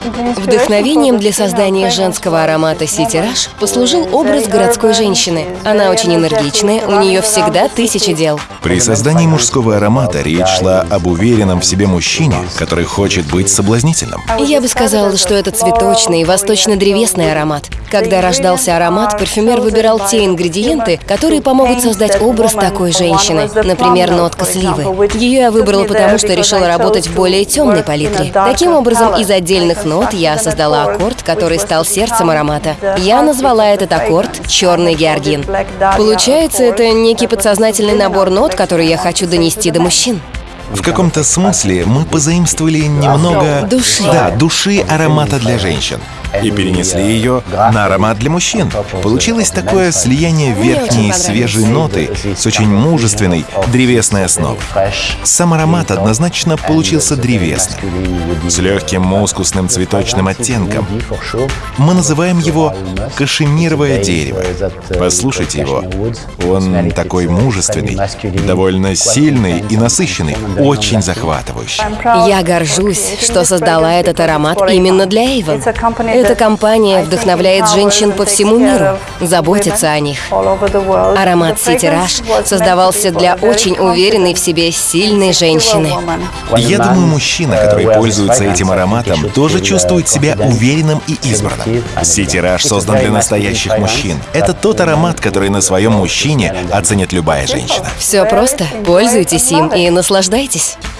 Вдохновением для создания женского аромата City Rush послужил образ городской женщины. Она очень энергичная, у нее всегда тысячи дел. При создании мужского аромата речь шла об уверенном в себе мужчине, который хочет быть соблазнительным. Я бы сказала, что это цветочный, восточно-древесный аромат. Когда рождался аромат, парфюмер выбирал те ингредиенты, которые помогут создать образ такой женщины. Например, нотка сливы. Ее я выбрала потому, что решила работать в более темной палитре. Таким образом, из отдельных нот я создала аккорд, который стал сердцем аромата. Я назвала этот аккорд «Черный георгин». Получается, это некий подсознательный набор нот, который я хочу донести до мужчин. В каком-то смысле мы позаимствовали немного... Души. Да, души аромата для женщин. И перенесли ее на аромат для мужчин. Получилось такое слияние верхней свежей ноты с очень мужественной древесной основой. Сам аромат однозначно получился древесным, с легким мускусным цветочным оттенком. Мы называем его кашемировое дерево. Послушайте его. Он такой мужественный, довольно сильный и насыщенный, очень захватывающий. Я горжусь, что создала этот аромат именно для Эйвен. Эта компания вдохновляет женщин по всему миру, заботится о них. Аромат City Rush создавался для очень уверенной в себе сильной женщины. Я думаю, мужчина, который пользуется этим ароматом, тоже чувствует себя уверенным и избранным. City Rush создан для настоящих мужчин. Это тот аромат, который на своем мужчине оценит любая женщина. Все просто. Пользуйтесь им и наслаждайтесь. Оставайтесь.